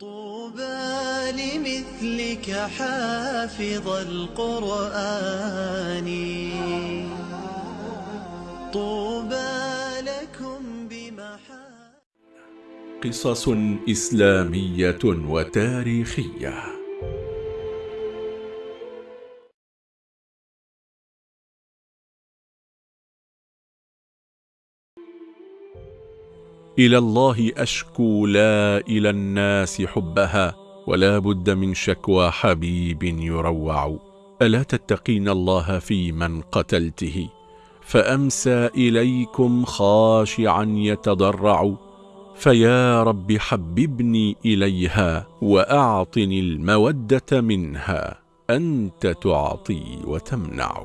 طوبى لمثلك حافظ القرآن. طوبى لكم بمحا قصص إسلامية وتاريخية. إلى الله أشكو لا إلى الناس حبها ولا بد من شكوى حبيب يروع. ألا تتقين الله في من قتلته؟ فأمسى إليكم خاشعا يتضرع. فيا رب حببني إليها وأعطني المودة منها أنت تعطي وتمنع.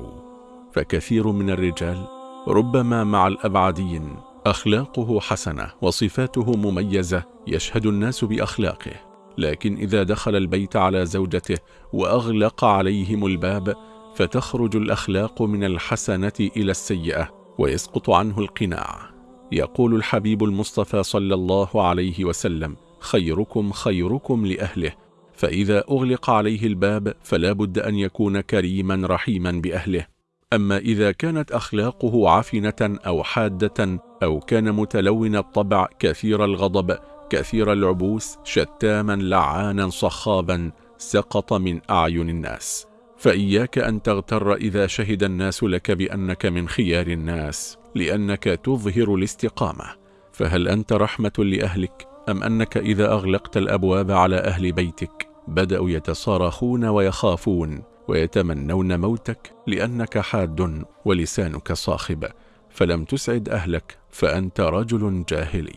فكثير من الرجال ربما مع الأبعدين أخلاقه حسنة وصفاته مميزة يشهد الناس بأخلاقه. لكن إذا دخل البيت على زوجته وأغلق عليهم الباب فتخرج الأخلاق من الحسنة إلى السيئة ويسقط عنه القناع. يقول الحبيب المصطفى صلى الله عليه وسلم خيركم خيركم لأهله فإذا أغلق عليه الباب فلا بد أن يكون كريما رحيما بأهله. أما إذا كانت أخلاقه عفنة أو حادة أو كان متلون الطبع كثير الغضب كثير العبوس شتاما لعانا صخابا سقط من أعين الناس. فإياك أن تغتر إذا شهد الناس لك بأنك من خيار الناس لأنك تظهر الاستقامة. فهل أنت رحمة لأهلك؟ أم أنك إذا أغلقت الأبواب على أهل بيتك بدأوا يتصارخون ويخافون؟ ويتمنون موتك لأنك حاد ولسانك صاخب فلم تسعد أهلك فأنت رجل جاهلي.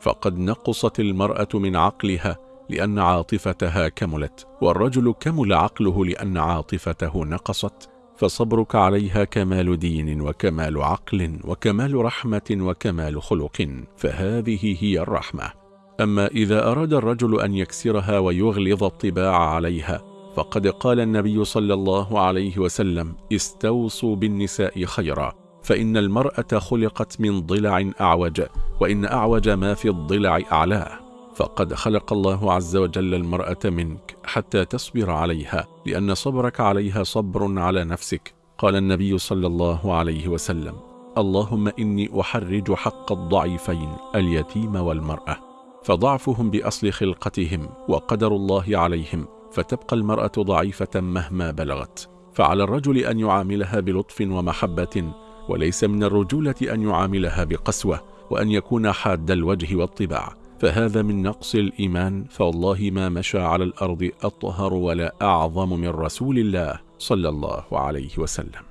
فقد نقصت المرأة من عقلها لأن عاطفتها كملت والرجل كمل عقله لأن عاطفته نقصت. فصبرك عليها كمال دين وكمال عقل وكمال رحمة وكمال خلق فهذه هي الرحمة. أما إذا أراد الرجل أن يكسرها ويغلظ الطباع عليها فقد قال النبي صلى الله عليه وسلم استوصوا بالنساء خيرا فإن المرأة خلقت من ضلع أعوج وإن أعوج ما في الضلع أعلاه فقد خلق الله عز وجل المرأة منك حتى تصبر عليها لأن صبرك عليها صبر على نفسك. قال النبي صلى الله عليه وسلم اللهم إني أحرج حق الضعيفين اليتيم والمرأة. فضعفهم بأصل خلقتهم وقدر الله عليهم فتبقى المرأة ضعيفة مهما بلغت. فعلى الرجل أن يعاملها بلطف ومحبة وليس من الرجولة أن يعاملها بقسوة وأن يكون حاد الوجه والطباع. فهذا من نقص الإيمان. فوالله ما مشى على الأرض أطهر ولا أعظم من رسول الله صلى الله عليه وسلم.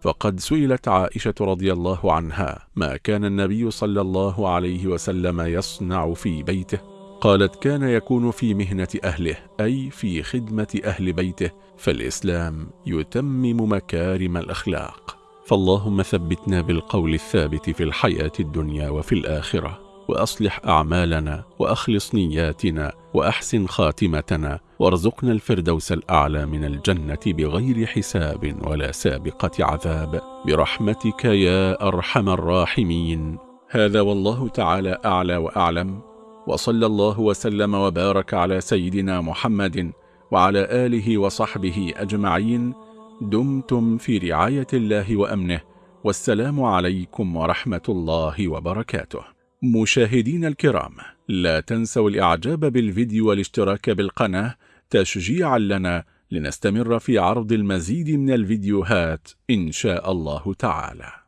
فقد سئلت عائشة رضي الله عنها ما كان النبي صلى الله عليه وسلم يصنع في بيته. قالت كان يكون في مهنة أهله أي في خدمة أهل بيته فالإسلام يتمم مكارم الأخلاق. فاللهم ثبتنا بالقول الثابت في الحياة الدنيا وفي الآخرة وأصلح أعمالنا وأخلص نياتنا وأحسن خاتمتنا وارزقنا الفردوس الأعلى من الجنة بغير حساب ولا سابقة عذاب. برحمتك يا أرحم الراحمين. هذا والله تعالى أعلى وأعلم. وصلى الله وسلم وبارك على سيدنا محمد وعلى آله وصحبه أجمعين دمتم في رعاية الله وأمنه والسلام عليكم ورحمة الله وبركاته. مشاهدين الكرام لا تنسوا الإعجاب بالفيديو والاشتراك بالقناة تشجيعا لنا لنستمر في عرض المزيد من الفيديوهات إن شاء الله تعالى.